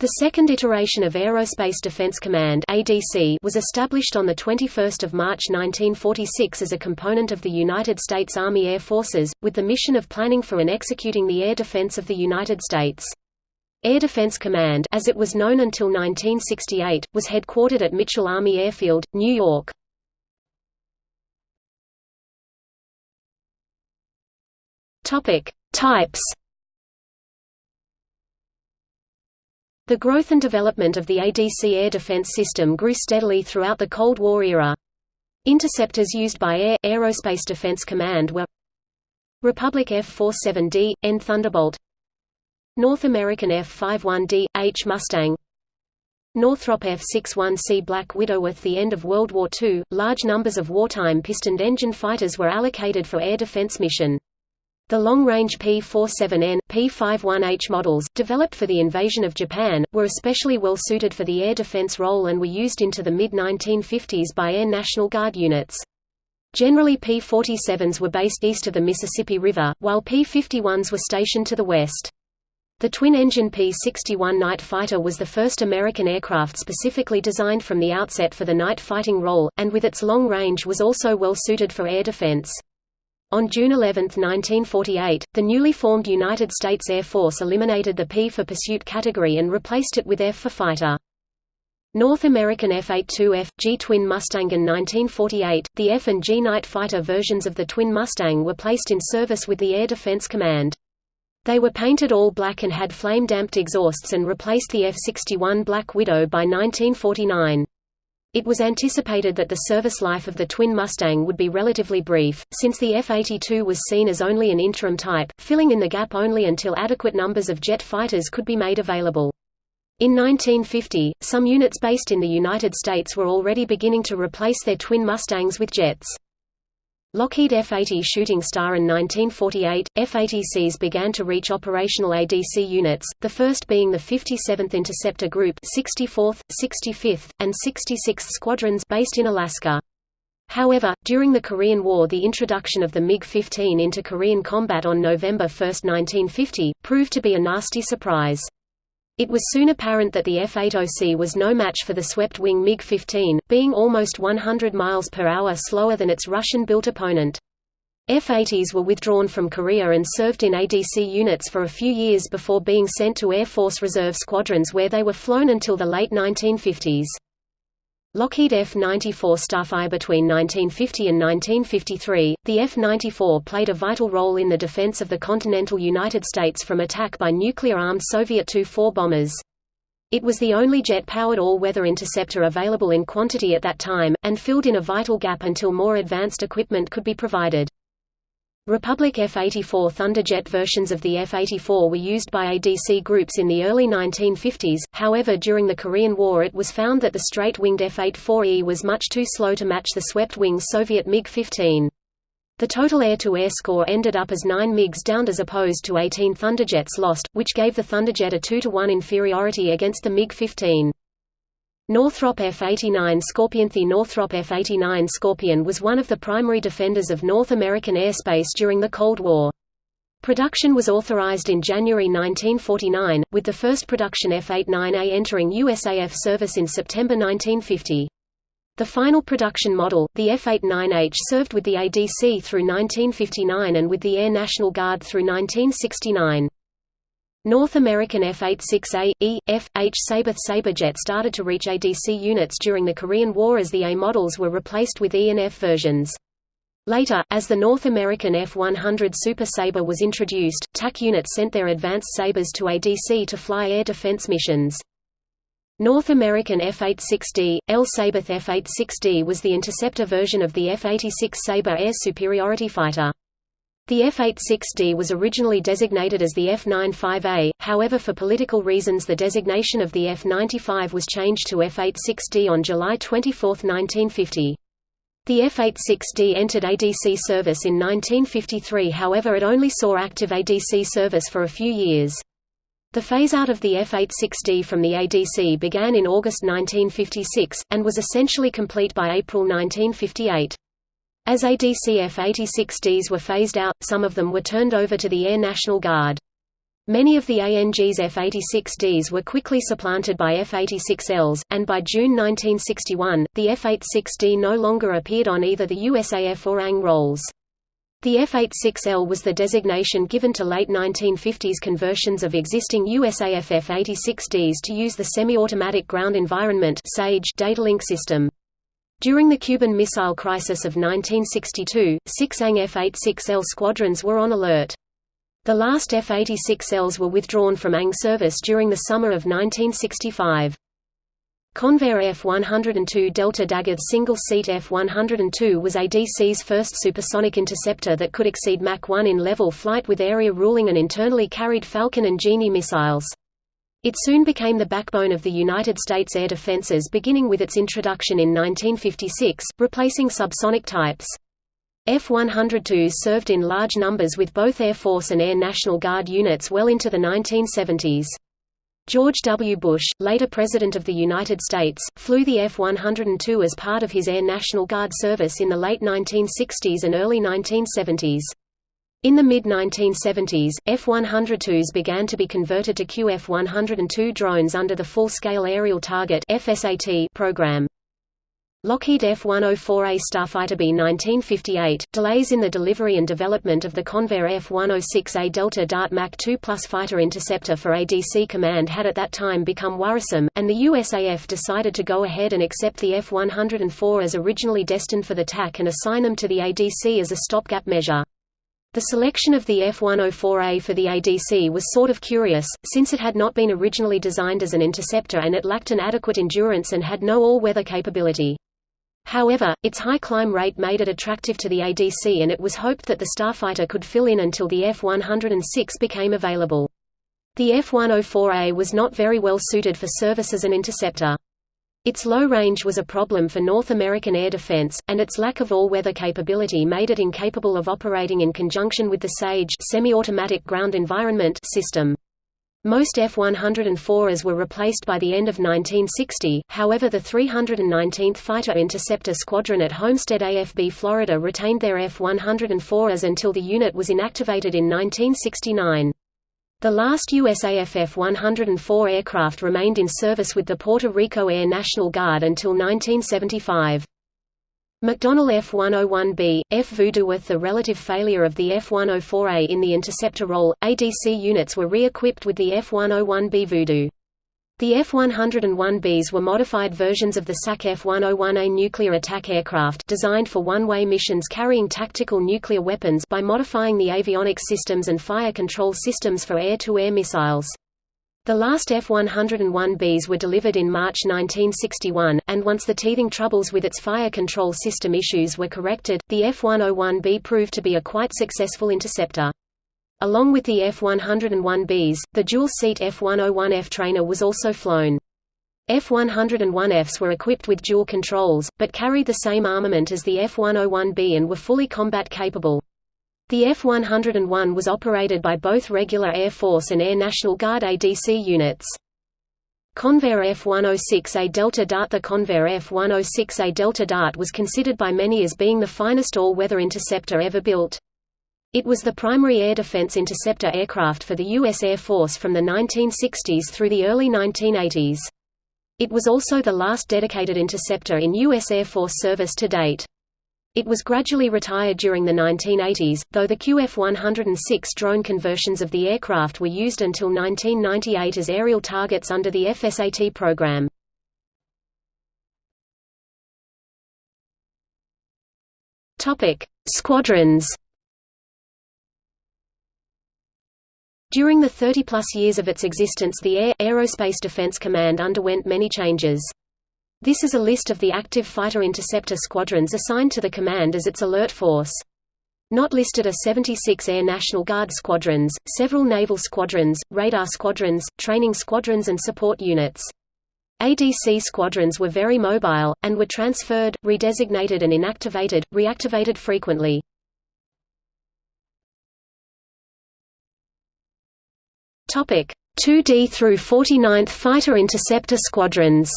The second iteration of Aerospace Defense Command (ADC) was established on the 21st of March 1946 as a component of the United States Army Air Forces, with the mission of planning for and executing the air defense of the United States. Air Defense Command, as it was known until 1968, was headquartered at Mitchell Army Airfield, New York. Topic: Types The growth and development of the ADC air defense system grew steadily throughout the Cold War era. Interceptors used by Air Aerospace Defense Command were Republic F-47D, N Thunderbolt North American F-51D, H Mustang Northrop F-61C Black Widow At the end of World War II, large numbers of wartime pistoned engine fighters were allocated for air defense mission. The long-range P-47N, P-51H models, developed for the invasion of Japan, were especially well suited for the air defense role and were used into the mid-1950s by Air National Guard units. Generally P-47s were based east of the Mississippi River, while P-51s were stationed to the west. The twin-engine P-61 night fighter was the first American aircraft specifically designed from the outset for the night fighting role, and with its long range was also well suited for air defense. On June 11, 1948, the newly formed United States Air Force eliminated the P for pursuit category and replaced it with F for fighter. North American F-82F, G Twin Mustang in 1948, the F and G Night Fighter versions of the Twin Mustang were placed in service with the Air Defense Command. They were painted all black and had flame-damped exhausts and replaced the F-61 Black Widow by 1949. It was anticipated that the service life of the twin Mustang would be relatively brief, since the F-82 was seen as only an interim type, filling in the gap only until adequate numbers of jet fighters could be made available. In 1950, some units based in the United States were already beginning to replace their twin Mustangs with jets. Lockheed F-80 Shooting Star in 1948, F-80Cs began to reach operational ADC units, the first being the 57th Interceptor Group 64th, 65th, and 66th Squadrons based in Alaska. However, during the Korean War the introduction of the MiG-15 into Korean combat on November 1, 1950, proved to be a nasty surprise. It was soon apparent that the F-80C was no match for the swept-wing MiG-15, being almost 100 miles per hour slower than its Russian-built opponent. F-80s were withdrawn from Korea and served in ADC units for a few years before being sent to Air Force Reserve squadrons where they were flown until the late 1950s. Lockheed F-94 Starfire between 1950 and 1953, the F-94 played a vital role in the defense of the continental United States from attack by nuclear-armed Soviet Tu-4 bombers. It was the only jet-powered all-weather interceptor available in quantity at that time, and filled in a vital gap until more advanced equipment could be provided. Republic F-84 Thunderjet versions of the F-84 were used by ADC groups in the early 1950s, however during the Korean War it was found that the straight-winged F-84E was much too slow to match the swept-wing Soviet MiG-15. The total air-to-air -air score ended up as 9 MiGs downed as opposed to 18 Thunderjets lost, which gave the Thunderjet a 2-to-1 inferiority against the MiG-15. Northrop F-89 Scorpion The Northrop F-89 Scorpion was one of the primary defenders of North American airspace during the Cold War. Production was authorized in January 1949, with the first production F-89A entering USAF service in September 1950. The final production model, the F-89H served with the ADC through 1959 and with the Air National Guard through 1969. North American F-86A, E, F, H Sabre Sabrejet started to reach ADC units during the Korean War as the A models were replaced with E and F versions. Later, as the North American F-100 Super Sabre was introduced, TAC units sent their advanced Sabres to ADC to fly air defense missions. North American F-86D, L Sabre F-86D was the interceptor version of the F-86 Sabre air superiority fighter. The F-86D was originally designated as the F-95A, however for political reasons the designation of the F-95 was changed to F-86D on July 24, 1950. The F-86D entered ADC service in 1953 however it only saw active ADC service for a few years. The phase-out of the F-86D from the ADC began in August 1956, and was essentially complete by April 1958. As ADC F-86Ds were phased out, some of them were turned over to the Air National Guard. Many of the ANG's F-86Ds were quickly supplanted by F-86Ls, and by June 1961, the F-86D no longer appeared on either the USAF or ANG rolls. The F-86L was the designation given to late 1950s conversions of existing USAF F-86Ds to use the Semi-Automatic Ground Environment data link system. During the Cuban Missile Crisis of 1962, six ANG F-86L squadrons were on alert. The last F-86Ls were withdrawn from ANG service during the summer of 1965. Convair F-102 Delta Dagger single-seat F-102 was ADC's first supersonic interceptor that could exceed Mach 1 in level flight with area ruling and internally carried Falcon and Genie missiles. It soon became the backbone of the United States air defenses beginning with its introduction in 1956, replacing subsonic types. F-102s served in large numbers with both Air Force and Air National Guard units well into the 1970s. George W. Bush, later President of the United States, flew the F-102 as part of his Air National Guard service in the late 1960s and early 1970s. In the mid-1970s, F-102s began to be converted to QF-102 drones under the Full-Scale Aerial Target program. Lockheed F-104A Starfighter B-1958, delays in the delivery and development of the Convair F-106A Delta Dart Mach 2 Plus fighter interceptor for ADC Command had at that time become worrisome, and the USAF decided to go ahead and accept the F-104 as originally destined for the TAC and assign them to the ADC as a stopgap measure. The selection of the F-104A for the ADC was sort of curious, since it had not been originally designed as an interceptor and it lacked an adequate endurance and had no all-weather capability. However, its high climb rate made it attractive to the ADC and it was hoped that the Starfighter could fill in until the F-106 became available. The F-104A was not very well suited for service as an interceptor. Its low range was a problem for North American air defense, and its lack of all-weather capability made it incapable of operating in conjunction with the SAGE semi-automatic ground environment system. Most F-104s were replaced by the end of 1960, however the 319th Fighter Interceptor Squadron at Homestead AFB Florida retained their F-104s until the unit was inactivated in 1969. The last USAF F-104 aircraft remained in service with the Puerto Rico Air National Guard until 1975. McDonnell F-101B, F-Voodoo With the relative failure of the F-104A in the interceptor role, ADC units were re-equipped with the F-101B Voodoo. The F-101Bs were modified versions of the SAC F-101A nuclear attack aircraft designed for one-way missions carrying tactical nuclear weapons by modifying the avionics systems and fire control systems for air-to-air -air missiles. The last F-101Bs were delivered in March 1961, and once the teething troubles with its fire control system issues were corrected, the F-101B proved to be a quite successful interceptor. Along with the F-101Bs, the dual-seat F-101F trainer was also flown. F-101Fs were equipped with dual controls, but carried the same armament as the F-101B and were fully combat capable. The F-101 was operated by both regular Air Force and Air National Guard ADC units. Convair F-106A Delta Dart The Convair F-106A Delta Dart was considered by many as being the finest all-weather interceptor ever built. It was the primary air defense interceptor aircraft for the U.S. Air Force from the 1960s through the early 1980s. It was also the last dedicated interceptor in U.S. Air Force service to date. It was gradually retired during the 1980s, though the QF-106 drone conversions of the aircraft were used until 1998 as aerial targets under the FSAT program. Squadrons During the 30-plus years of its existence the Air, Aerospace Defense Command underwent many changes. This is a list of the active fighter interceptor squadrons assigned to the command as its alert force. Not listed are 76 Air National Guard squadrons, several naval squadrons, radar squadrons, training squadrons and support units. ADC squadrons were very mobile, and were transferred, redesignated and inactivated, reactivated frequently. Topic: 2D through 49th Fighter Interceptor Squadrons.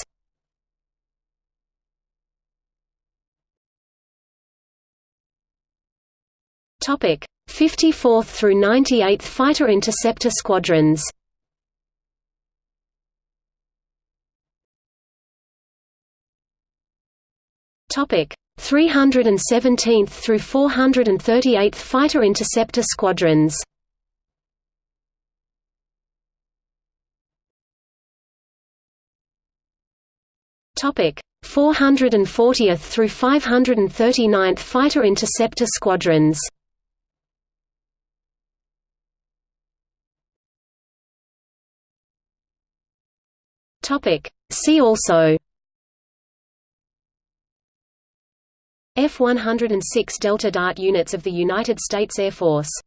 Topic. 54th through 98th Fighter Interceptor Squadrons. Topic. 317th through 438th Fighter Interceptor Squadrons Topic 440th through 539th Fighter Interceptor Squadrons. Topic See also. F-106 Delta Dart units of the United States Air Force